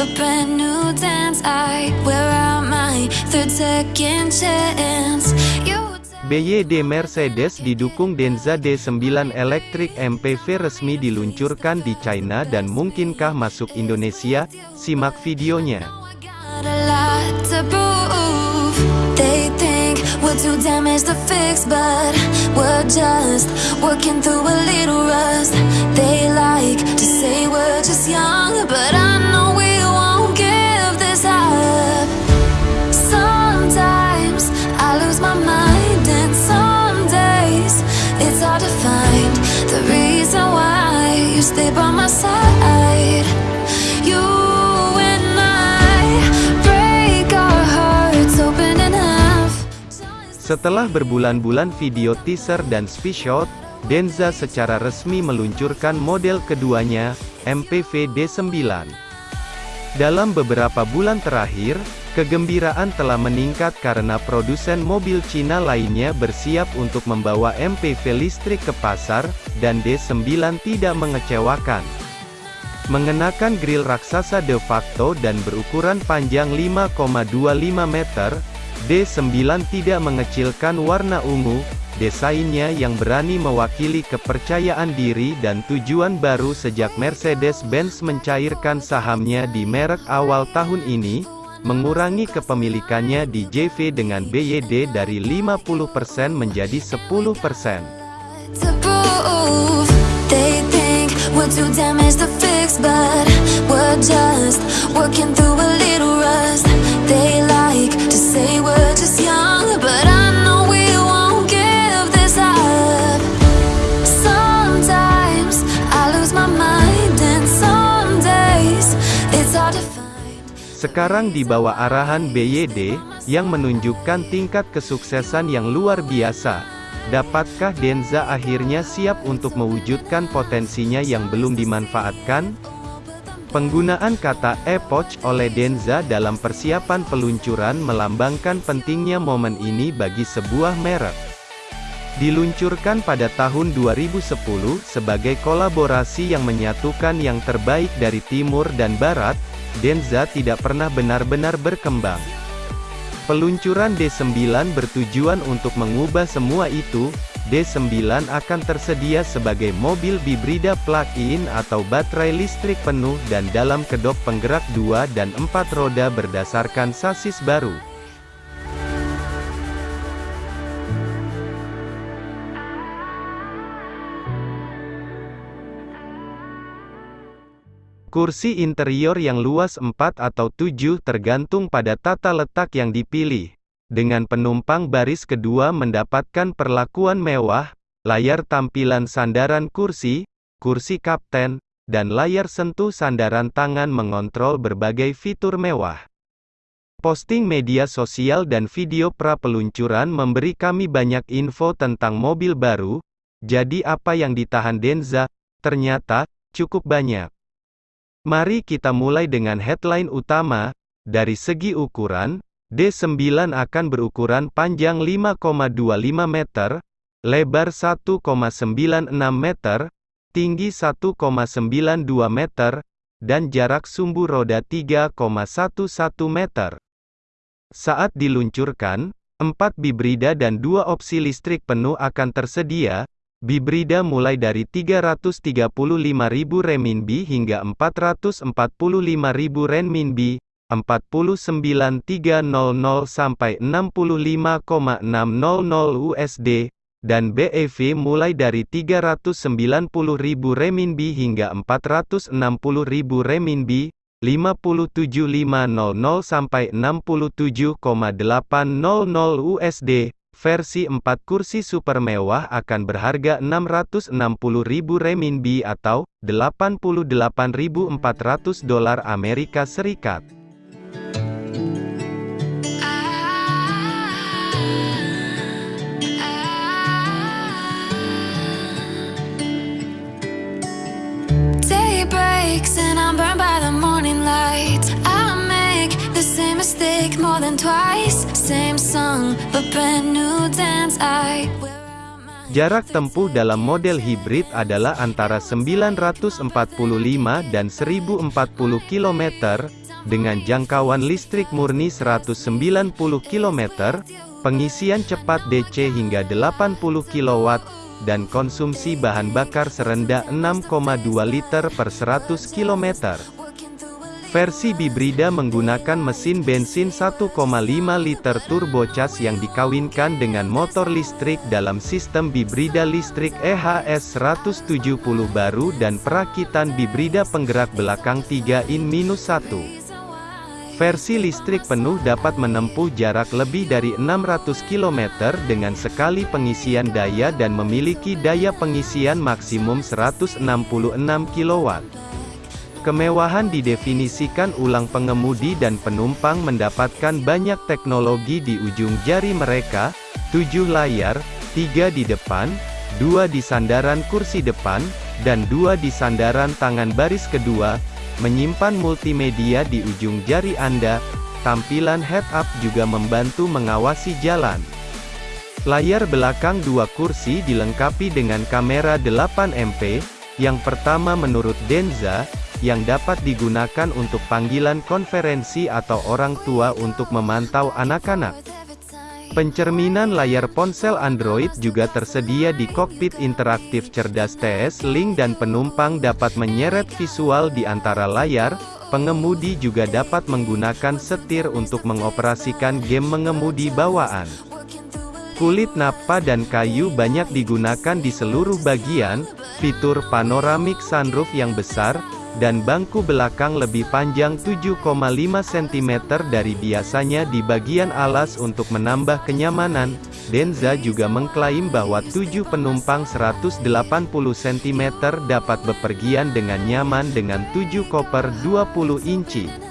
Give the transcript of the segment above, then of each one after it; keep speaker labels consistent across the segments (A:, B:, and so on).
A: a brand new dance. I wear out my third second chance.
B: BYD Mercedes didukung Denza D9 Electric MPV resmi diluncurkan di China dan mungkinkah masuk Indonesia? Simak videonya. Setelah berbulan-bulan video teaser dan spishot, Denza secara resmi meluncurkan model keduanya, MPV D9. Dalam beberapa bulan terakhir, kegembiraan telah meningkat karena produsen mobil Cina lainnya bersiap untuk membawa MPV listrik ke pasar, dan D9 tidak mengecewakan. Mengenakan grill raksasa de facto dan berukuran panjang 5,25 meter, D9 tidak mengecilkan warna ungu, desainnya yang berani mewakili kepercayaan diri dan tujuan baru sejak Mercedes-Benz mencairkan sahamnya di merek awal tahun ini, mengurangi kepemilikannya di JV dengan BYD dari 50% menjadi 10%.
A: to prove They think we're too damaged to fix But we're just working through a
B: Sekarang di bawah arahan BYD, yang menunjukkan tingkat kesuksesan yang luar biasa. Dapatkah Denza akhirnya siap untuk mewujudkan potensinya yang belum dimanfaatkan? Penggunaan kata epoch oleh Denza dalam persiapan peluncuran melambangkan pentingnya momen ini bagi sebuah merek. Diluncurkan pada tahun 2010 sebagai kolaborasi yang menyatukan yang terbaik dari timur dan barat, Denza tidak pernah benar-benar berkembang. Peluncuran D9 bertujuan untuk mengubah semua itu, D9 akan tersedia sebagai mobil bibrida plug-in atau baterai listrik penuh dan dalam kedok penggerak 2 dan 4 roda berdasarkan sasis baru. Kursi interior yang luas 4 atau 7 tergantung pada tata letak yang dipilih. Dengan penumpang baris kedua mendapatkan perlakuan mewah, layar tampilan sandaran kursi, kursi kapten, dan layar sentuh sandaran tangan mengontrol berbagai fitur mewah. Posting media sosial dan video pra peluncuran memberi kami banyak info tentang mobil baru, jadi apa yang ditahan Denza, ternyata, cukup banyak. Mari kita mulai dengan headline utama, dari segi ukuran, D9 akan berukuran panjang 5,25 meter, lebar 1,96 meter, tinggi 1,92 meter, dan jarak sumbu roda 3,11 meter. Saat diluncurkan, 4 bibrida dan 2 opsi listrik penuh akan tersedia, Bibrida mulai dari 335.000 renminbi hingga 445.000 renminbi, 49300 sampai 65,600 USD, dan BEV mulai dari 390.000 renminbi hingga 460.000 renminbi, 57500 sampai 67,800 USD. Versi 4 kursi super mewah akan berharga 660.000 renminbi atau 88.400 dolar Amerika Serikat.
A: Same song, but brand new
B: Jarak tempuh dalam model hibrid adalah antara 945 dan 1040 km, dengan jangkauan listrik murni 190 km, pengisian cepat DC hingga 80 kW, dan konsumsi bahan bakar serendah 6,2 liter per 100 km. Versi Bibrida menggunakan mesin bensin 1,5 liter turbocharged yang dikawinkan dengan motor listrik dalam sistem Bibrida listrik EHS 170 baru dan perakitan Bibrida penggerak belakang 3 in 1. Versi listrik penuh dapat menempuh jarak lebih dari 600 km dengan sekali pengisian daya dan memiliki daya pengisian maksimum 166 kW. Kemewahan didefinisikan ulang pengemudi dan penumpang mendapatkan banyak teknologi di ujung jari mereka, 7 layar, 3 di depan, 2 di sandaran kursi depan, dan 2 di sandaran tangan baris kedua, menyimpan multimedia di ujung jari Anda, tampilan head-up juga membantu mengawasi jalan. Layar belakang dua kursi dilengkapi dengan kamera 8 MP, yang pertama menurut Denza, yang dapat digunakan untuk panggilan konferensi atau orang tua untuk memantau anak-anak. Pencerminan layar ponsel Android juga tersedia di kokpit interaktif cerdas TS-Link dan penumpang dapat menyeret visual di antara layar, pengemudi juga dapat menggunakan setir untuk mengoperasikan game mengemudi bawaan. Kulit napa dan kayu banyak digunakan di seluruh bagian, fitur panoramik sunroof yang besar, dan bangku belakang lebih panjang 7,5 cm dari biasanya di bagian alas untuk menambah kenyamanan. Denza juga mengklaim bahwa 7 penumpang 180 cm dapat bepergian dengan nyaman dengan 7 koper 20 inci.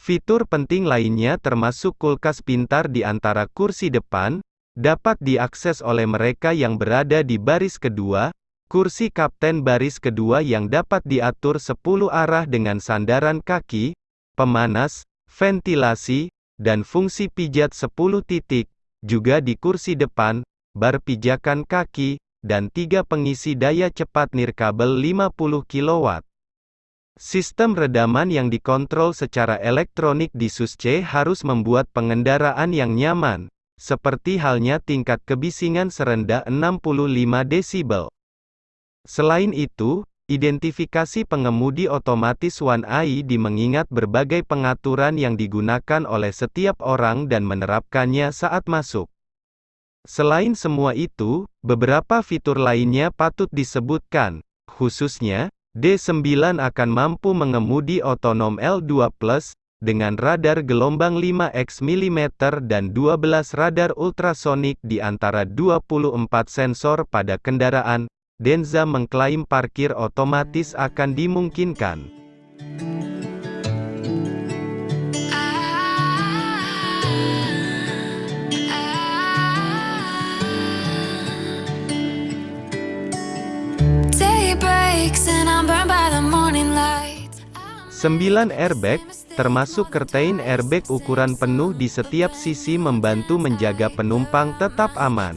B: Fitur penting lainnya termasuk kulkas pintar di antara kursi depan, dapat diakses oleh mereka yang berada di baris kedua, kursi kapten baris kedua yang dapat diatur 10 arah dengan sandaran kaki, pemanas, ventilasi, dan fungsi pijat 10 titik, juga di kursi depan, bar pijakan kaki, dan tiga pengisi daya cepat nirkabel 50 kW. Sistem redaman yang dikontrol secara elektronik di SUS-C harus membuat pengendaraan yang nyaman, seperti halnya tingkat kebisingan serendah 65 desibel. Selain itu, identifikasi pengemudi otomatis One ID mengingat berbagai pengaturan yang digunakan oleh setiap orang dan menerapkannya saat masuk. Selain semua itu, beberapa fitur lainnya patut disebutkan, khususnya, D9 akan mampu mengemudi otonom L2+, dengan radar gelombang 5x mm dan 12 radar ultrasonik di antara 24 sensor pada kendaraan, Denza mengklaim parkir otomatis akan dimungkinkan. Sembilan airbag, termasuk curtain airbag ukuran penuh di setiap sisi membantu menjaga penumpang tetap aman.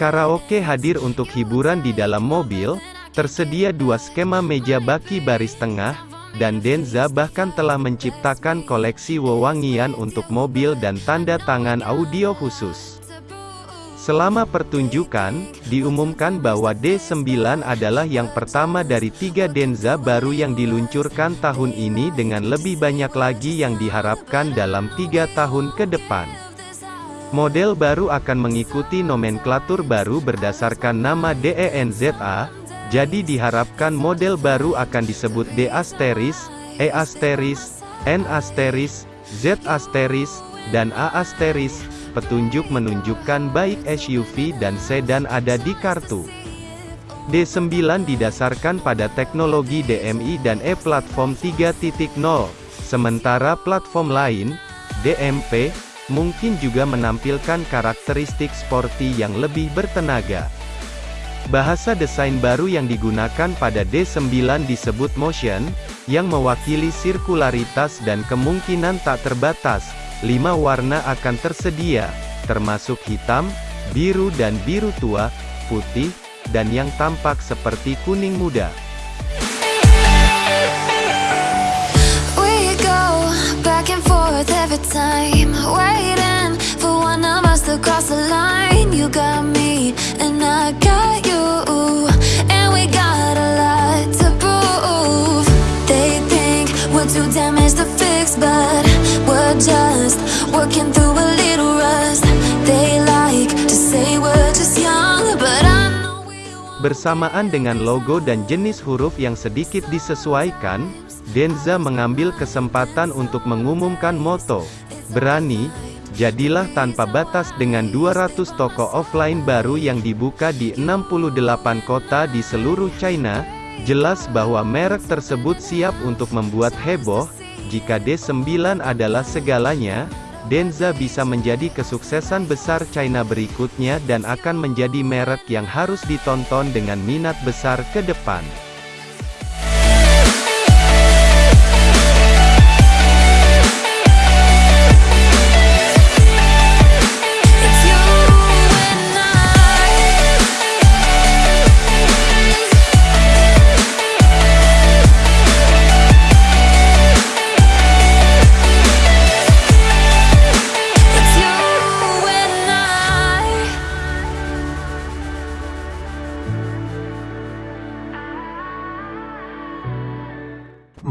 B: Karaoke hadir untuk hiburan di dalam mobil, tersedia dua skema meja baki baris tengah, dan Denza bahkan telah menciptakan koleksi wewangian untuk mobil dan tanda tangan audio khusus. Selama pertunjukan, diumumkan bahwa D9 adalah yang pertama dari tiga Denza baru yang diluncurkan tahun ini dengan lebih banyak lagi yang diharapkan dalam tiga tahun ke depan. Model baru akan mengikuti nomenklatur baru berdasarkan nama DENZA, jadi diharapkan model baru akan disebut D asteris, E asteris, N asteris, Z asteris, dan A asteris. Petunjuk menunjukkan baik SUV dan sedan ada di kartu. D9 didasarkan pada teknologi DMI dan E-Platform 3.0, sementara platform lain, DMP, mungkin juga menampilkan karakteristik sporty yang lebih bertenaga. Bahasa desain baru yang digunakan pada D9 disebut motion, yang mewakili sirkularitas dan kemungkinan tak terbatas. Lima warna akan tersedia, termasuk hitam, biru dan biru tua, putih, dan yang tampak seperti kuning muda.
A: To fix, but we're just working through a little rust. They like to say we're just young, but I know we.
B: Bersamaan dengan logo dan jenis huruf yang sedikit disesuaikan, Denza mengambil kesempatan untuk mengumumkan moto, Berani, Jadilah Tanpa Batas dengan 200 toko offline baru yang dibuka di 68 kota di seluruh China, jelas bahwa merek tersebut siap untuk membuat heboh, jika D9 adalah segalanya, Denza bisa menjadi kesuksesan besar China berikutnya dan akan menjadi merek yang harus ditonton dengan minat besar ke depan.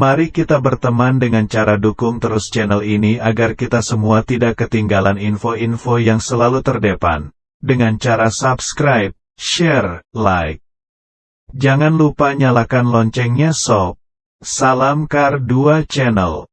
C: Mari kita berteman dengan cara dukung terus channel ini agar kita semua tidak ketinggalan info-info yang selalu terdepan. Dengan cara subscribe, share, like. Jangan lupa nyalakan loncengnya sob. Salam Kar 2 Channel.